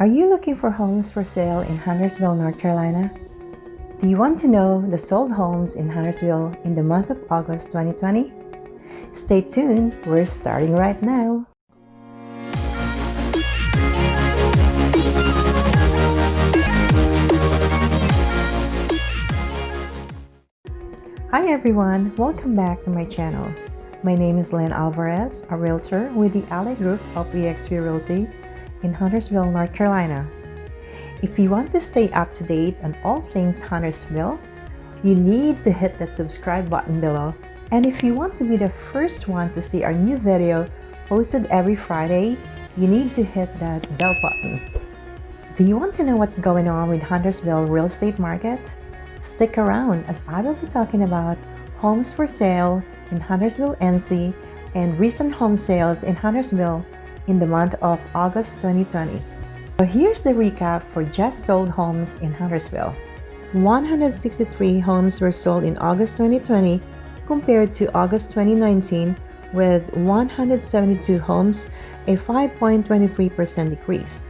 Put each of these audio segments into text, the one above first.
Are you looking for homes for sale in Huntersville, North Carolina? Do you want to know the sold homes in Huntersville in the month of August 2020? Stay tuned, we're starting right now. Hi everyone, welcome back to my channel. My name is Lynn Alvarez, a realtor with the Ally Group of eXp Realty in Huntersville, North Carolina. If you want to stay up to date on all things Huntersville, you need to hit that subscribe button below. And if you want to be the first one to see our new video posted every Friday, you need to hit that bell button. Do you want to know what's going on with Huntersville real estate market? Stick around as I will be talking about homes for sale in Huntersville, NC and recent home sales in Huntersville in the month of August 2020. So here's the recap for just sold homes in Huntersville. 163 homes were sold in August 2020 compared to August 2019 with 172 homes, a 5.23% decrease.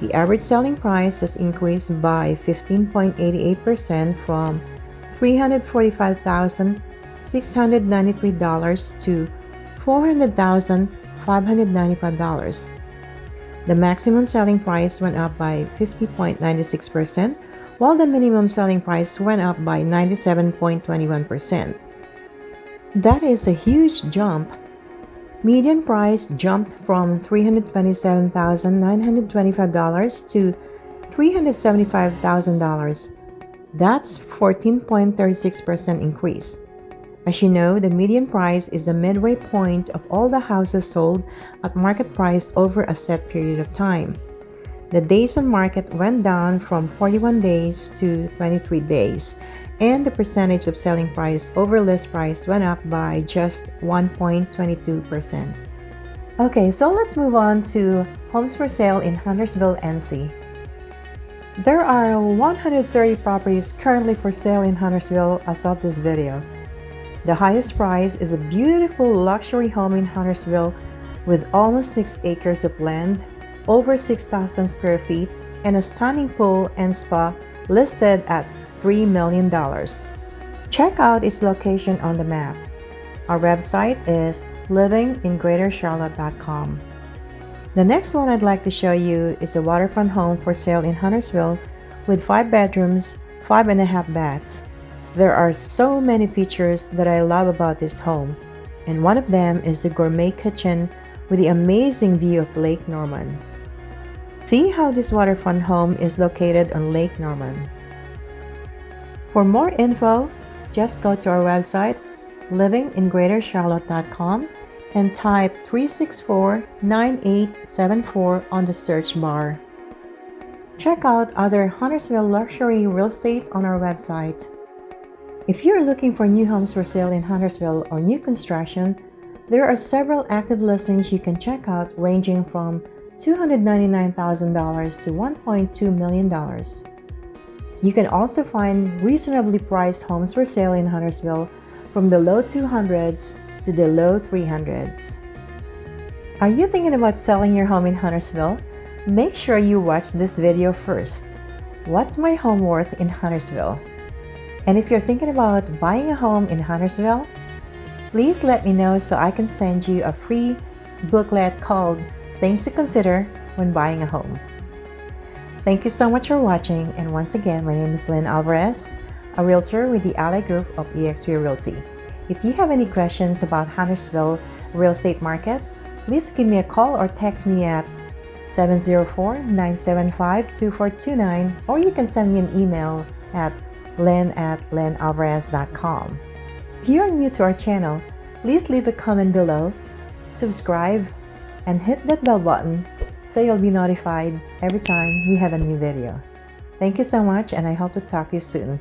The average selling price has increased by 15.88% from $345,693 to $400,000 $595. The maximum selling price went up by 50.96%, while the minimum selling price went up by 97.21%. That is a huge jump. Median price jumped from $327,925 to $375,000. That's 14.36% increase. As you know, the median price is the midway point of all the houses sold at market price over a set period of time. The days on market went down from 41 days to 23 days, and the percentage of selling price over list price went up by just 1.22%. Okay, so let's move on to homes for sale in Huntersville, NC. There are 130 properties currently for sale in Huntersville as of this video. The highest price is a beautiful luxury home in Huntersville with almost 6 acres of land, over 6,000 square feet, and a stunning pool and spa listed at $3 million. Check out its location on the map. Our website is livingingreatercharlotte.com. The next one I'd like to show you is a waterfront home for sale in Huntersville with 5 bedrooms, 5 and a half baths. There are so many features that I love about this home, and one of them is the gourmet kitchen with the amazing view of Lake Norman. See how this waterfront home is located on Lake Norman. For more info, just go to our website livingingreatercharlotte.com and type 364-9874 on the search bar. Check out other Huntersville luxury real estate on our website. If you're looking for new homes for sale in Huntersville or new construction, there are several active listings you can check out ranging from $299,000 to $1.2 million. You can also find reasonably priced homes for sale in Huntersville from the low 200s to the low 300s. Are you thinking about selling your home in Huntersville? Make sure you watch this video first. What's my home worth in Huntersville? And if you're thinking about buying a home in Huntersville, please let me know so I can send you a free booklet called Things to Consider When Buying a Home. Thank you so much for watching and once again, my name is Lynn Alvarez, a realtor with the Ally Group of eXp Realty. If you have any questions about Huntersville real estate market, please give me a call or text me at 704-975-2429 or you can send me an email at lynn at lynnalvarez.com. If you are new to our channel, please leave a comment below, subscribe, and hit that bell button so you'll be notified every time we have a new video. Thank you so much and I hope to talk to you soon.